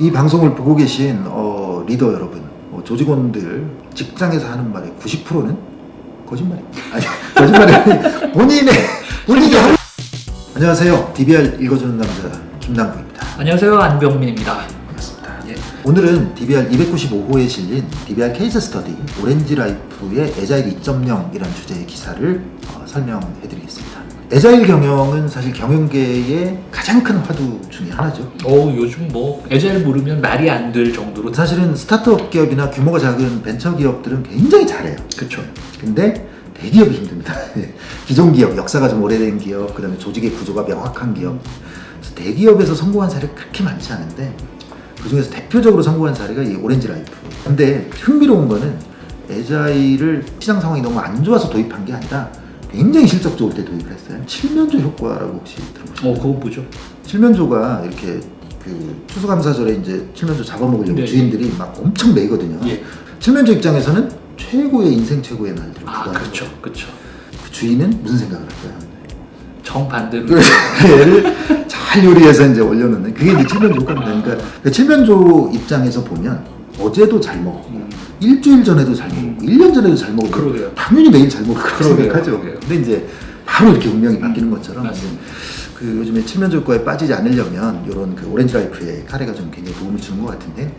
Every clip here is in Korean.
이 방송을 보고 계신 어, 리더 여러분, 어, 조직원들 직장에서 하는 말의 90%는 거짓말입니다. 아니 거짓말이 본인의 본인이 하는 안녕하세요. DBR 읽어주는 남자 김남구입니다. 안녕하세요 안병민입니다. 반갑습니다. 예. 오늘은 DBR 295호에 실린 DBR case study 오렌지 라이프의 agile 2.0이라는 주제의 기사를 어, 설명해 드리겠습니다. agile 경영은 사실 경영계의 가장 큰 화두 중에 하나죠. 어 요즘 뭐 agile 모르면 말이 안 될 정도로 사실은 스타트업 기업이나 규모가 작은 벤처 기업들은 굉장히 잘해요. 그쵸. 근데 대기업이 힘듭니다. 예. 기존 기업, 역사가 좀 오래된 기업, 그 다음에 조직의 구조가 명확한 기업. 그래서 대기업에서 성공한 사례가 그렇게 많지 않은데 그 중에서 대표적으로 성공한 사례가 이 오렌지 라이프. 근데 흥미로운 거는 에자일을 시장 상황이 너무 안 좋아서 도입한 게 아니라 굉장히 실적 좋을 때 도입을 했어요. 칠면조 효과라고 혹시 들어보셨나요? 어 그거 뭐죠? 칠면조가 이렇게 그 추수감사절에 이제 칠면조 잡아먹으려고 네. 주인들이 막 엄청 매거든요. 예. 칠면조 입장에서는 최고의 인생 최고의 날들을 아 그렇죠. 그렇죠. 그 주인은 무슨 생각을 할까요? 정반대로 그 얘를 잘 요리해서 이제 올려놓는 그게 이제 칠면조 효과입니다. 그러니까 그 칠면조 입장에서 보면 어제도 잘 먹었고 음. 일주일 전에도 잘 먹었고 일년 전에도 잘 먹었고 그러게요. 당연히 매일 잘 먹을 거라고. 생각하죠. 그러게요. 근데 이제 바로 이렇게 운명이 바뀌는 것처럼 맞습니다. 그 요즘에 칠면조 효과에 빠지지 않으려면 이런 그 오렌지 라이프의 사례가 좀 굉장히 도움을 주는 것 같은데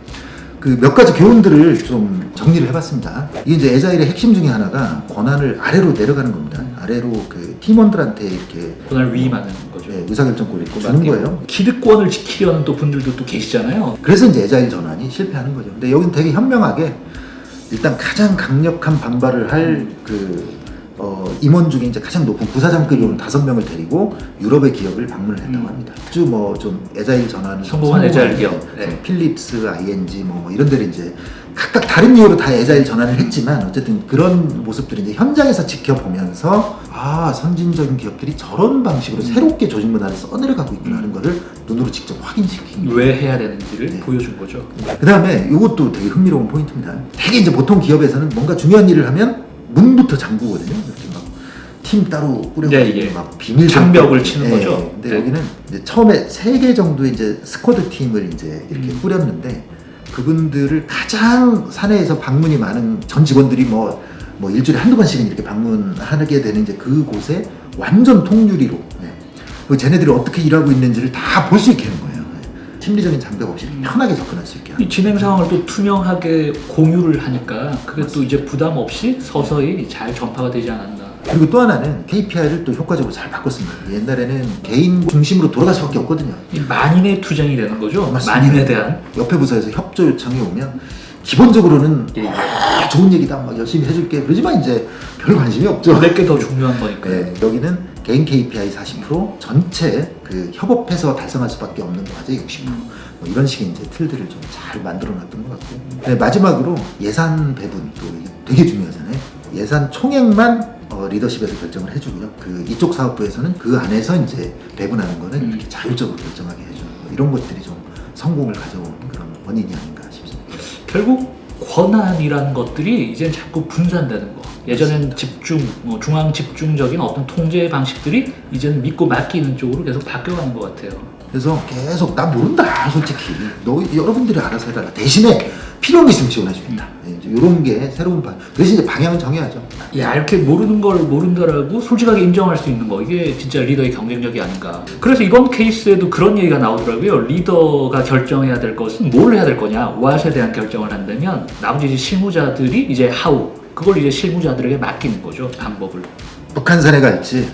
그 몇 가지 교훈들을 좀 정리를 해봤습니다. 이게 이제 에자일의 핵심 중에 하나가 권한을 아래로 내려가는 겁니다. 아래로 그 팀원들한테 이렇게 그날 위임하는 거죠. 네, 의사결정권을 이렇게 주는 거예요. 기득권을 지키려는 또 분들도 또 계시잖아요. 그래서 이제 에자일 전환이 실패하는 거죠. 근데 여기는 되게 현명하게 일단 가장 강력한 반발을 할그 어, 임원 중에 이제 가장 높은 부사장급이 온 다섯 명을 데리고 유럽의 기업을 방문을 했다고 음. 합니다. 아주 뭐좀 에자일 전환을 성공한 에자일 기업. 네. 필립스, ING 뭐, 뭐 이런 데를 이제 각각 다른 이유로 다 에자일 전환을 했지만 어쨌든 그런 모습들을 이제 현장에서 지켜보면서 아 선진적인 기업들이 저런 방식으로 음. 새롭게 조직 문화를 써내려가고 있구나 하는 거를 눈으로 직접 확인시킨. 왜 해야 되는지를 네. 보여준 거죠. 그 다음에 이것도 되게 흥미로운 포인트입니다. 되게 이제 보통 기업에서는 뭔가 중요한 일을 하면 문부터 잠그거든요. 이렇게 막 팀 따로 꾸려가지고 네, 예. 막 비밀 장벽을. 치는 예, 거죠. 근데 네. 여기는 처음에 세 개 정도의 이제 스쿼드 팀을 이제 이렇게 음. 꾸렸는데 그분들을 가장 사내에서 방문이 많은 전 직원들이 뭐, 뭐 일주일에 한두 번씩은 이렇게 방문하게 되는 이제 그곳에 완전 통유리로 예. 그 쟤네들이 어떻게 일하고 있는지를 다 볼 수 있게 하는 거예요. 예. 심리적인 장벽 없이 편하게 접근할 수 있게 하는 이 진행 상황을 또 투명하게 공유를 하니까 그게 또 이제 부담 없이 서서히 잘 전파가 되지 않았나. 그리고 또 하나는 KPI를 또 효과적으로 잘 바꿨습니다. 옛날에는 개인 중심으로 돌아갈 수밖에 없거든요. 이 만인의 투쟁이 되는 거죠. 맞습니다. 만인에 대한. 옆에 부서에서 협조 요청이 오면 기본적으로는 예, 예. 아, 좋은 얘기다 막 열심히 해줄게 그러지만 이제 별 관심이 없죠. 내게 더 중요한 거니까요. 네, 여기는 개인 KPI 40% 전체 그 협업해서 달성할 수밖에 없는 과제 60%. 음. 뭐 이런 식의 이제 틀들을 좀 잘 만들어 놨던 것 같고. 네, 마지막으로 예산 배분 또 되게 중요하잖아요. 예산 총액만 어, 리더십에서 결정을 해주고요. 그 이쪽 사업부에서는 그 안에서 이제 배분하는 거는 음. 이렇게 자율적으로 결정하게 해주는 거. 이런 것들이 좀 성공을 가져온 그런 원인이 아닌가 싶습니다. 결국 권한이라는 것들이 이제 자꾸 분산되는 거. 예전엔 집중, 뭐 중앙 집중적인 어떤 통제 방식들이 이제는 믿고 맡기는 쪽으로 계속 바뀌어가는 것 같아요. 그래서 계속 나 모른다 솔직히 너 여러분들이 알아서 해달라 대신에 필요한 게 있으면 지원해 주겠다 이런 게 새로운 방 대신 이제 방향은 정해야죠 야, 이렇게 모르는 걸 모른다라고 솔직하게 인정할 수 있는 거. 이게 진짜 리더의 경쟁력이 아닌가. 그래서 이번 케이스에도 그런 얘기가 나오더라고요. 리더가 결정해야 될 것은 뭘 해야 될 거냐. what에 대한 결정을 한다면 나머지 이제 실무자들이 이제 how. 그걸 이제 실무자들에게 맡기는 거죠. 방법을. 북한산에 갈지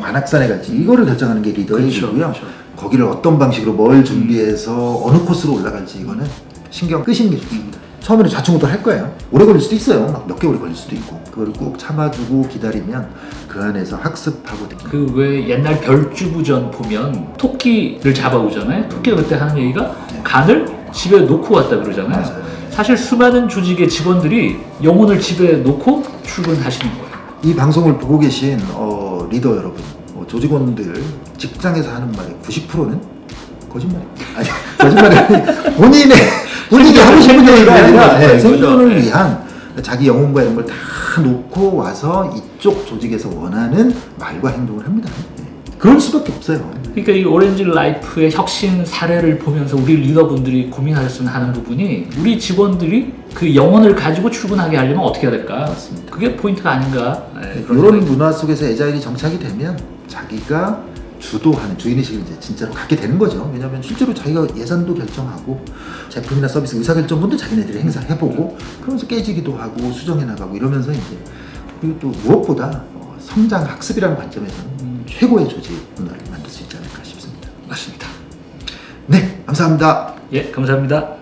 관악산에 갈지 이거를 결정하는 게 리더의 그렇죠, 일이고요 그렇죠. 거기를 어떤 방식으로 뭘 준비해서 어느 코스로 올라갈지 이거는 신경 끄시는 게 좋습니다 처음에는 좌충우돌 할 거예요 오래 걸릴 수도 있어요 막몇 개월이 걸릴 수도 있고 그걸 꼭 참아주고 기다리면 그 안에서 학습하고 그 왜 옛날 별주부전 보면 토끼를 잡아오잖아요. 토끼가 그때 하는 얘기가 간을 집에 놓고 왔다 그러잖아요. 맞아요. 사실 수많은 조직의 직원들이 영혼을 집에 놓고 출근하시는 거예요. 이 방송을 보고 계신 어, 리더 여러분, 어, 조직원들 직장에서 하는 말의 90%는 거짓말입니다. 아니, 거짓말이 본인의 본인이 하고 싶은 얘기가 아니라. 생존을 예. 위한 자기 영혼과 이런 걸 다 놓고 와서 이쪽 조직에서 원하는 말과 행동을 합니다. 예. 그럴 수밖에 없어요. 그러니까 이 오렌지 라이프의 혁신 사례를 보면서 우리 리더분들이 고민하셨으면 하는 부분이 우리 직원들이 그 영혼을 가지고 출근하게 하려면 어떻게 해야 될까? 맞습니다. 그게 포인트가 아닌가? 네, 그런 이런 문화 속에서 에자일이 정착이 되면 자기가 주도하는 주인의식을 이제 진짜로 갖게 되는 거죠. 왜냐하면 실제로 자기가 예산도 결정하고 제품이나 서비스 의사결정권도 자기네들이 행사해보고 그러면서 깨지기도 하고 수정해 나가고 이러면서 이제 그리고 또 무엇보다 어, 성장 학습이라는 관점에서는 음. 최고의 조직 문화를 만들 수 있지 않을까 싶습니다. 맞습니다. 네, 감사합니다. 예, 감사합니다.